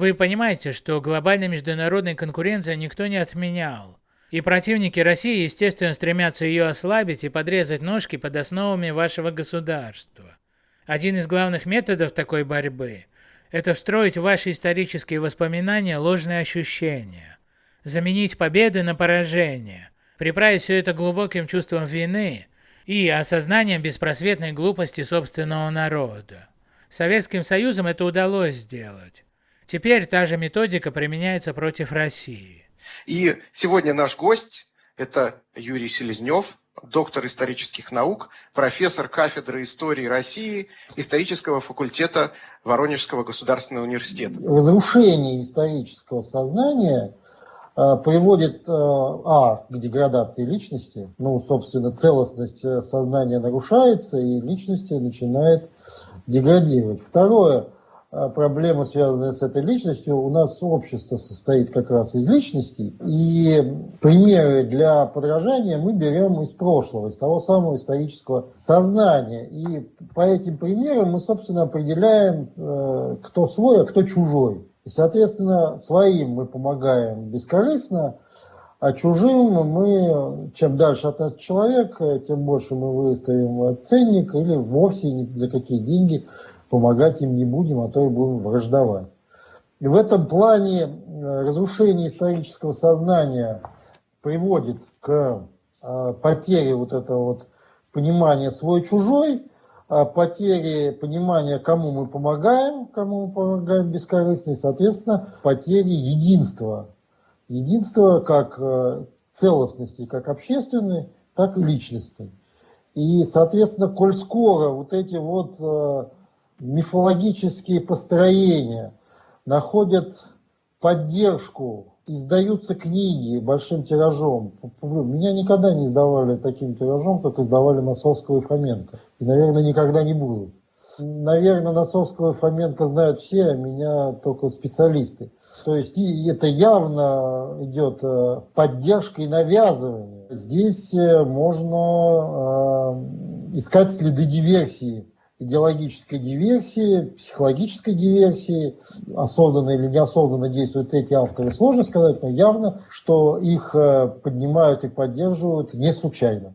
Вы понимаете, что глобальной международной конкуренции никто не отменял. И противники России, естественно, стремятся ее ослабить и подрезать ножки под основами вашего государства. Один из главных методов такой борьбы – это встроить в ваши исторические воспоминания ложные ощущения, заменить победы на поражение, приправить все это глубоким чувством вины и осознанием беспросветной глупости собственного народа. Советским Союзом это удалось сделать. Теперь та же методика применяется против России. И сегодня наш гость – это Юрий Селезнев, доктор исторических наук, профессор кафедры истории России исторического факультета Воронежского государственного университета. Разрушение исторического сознания а, приводит а, а, к деградации личности, ну, собственно, целостность э, сознания нарушается, и личность начинает деградировать. Второе – а, проблема, связанная с этой личностью, у нас общество состоит как раз из личностей, и примеры для подражания мы берем из прошлого, из того самого исторического сознания. И по этим примерам мы, собственно, определяем, э, кто свой, а кто чужой. И, соответственно, своим мы помогаем бескорыстно, а чужим мы, чем дальше от нас человек, тем больше мы выставим ценник или вовсе ни за какие деньги помогать им не будем, а то и будем враждовать. И в этом плане э, разрушение исторического сознания приводит к э, потере вот этого вот понимания свой-чужой, а потере понимания, кому мы помогаем, кому мы помогаем бескорыстно, и, соответственно, потере единства. Единства как э, целостности, как общественной, так и личностной. И, соответственно, коль скоро вот эти вот мифологические построения находят поддержку, издаются книги большим тиражом. Меня никогда не издавали таким тиражом, как издавали Носовского и Фоменко. И, наверное, никогда не будут. Наверное, Носовского и Фоменко знают все, а меня только специалисты. То есть это явно идет э, поддержка и навязывание. Здесь э, можно э, искать следы диверсии идеологической диверсии, психологической диверсии, осознанно или неосознанно действуют эти авторы, сложно сказать, но явно, что их э, поднимают и поддерживают не случайно.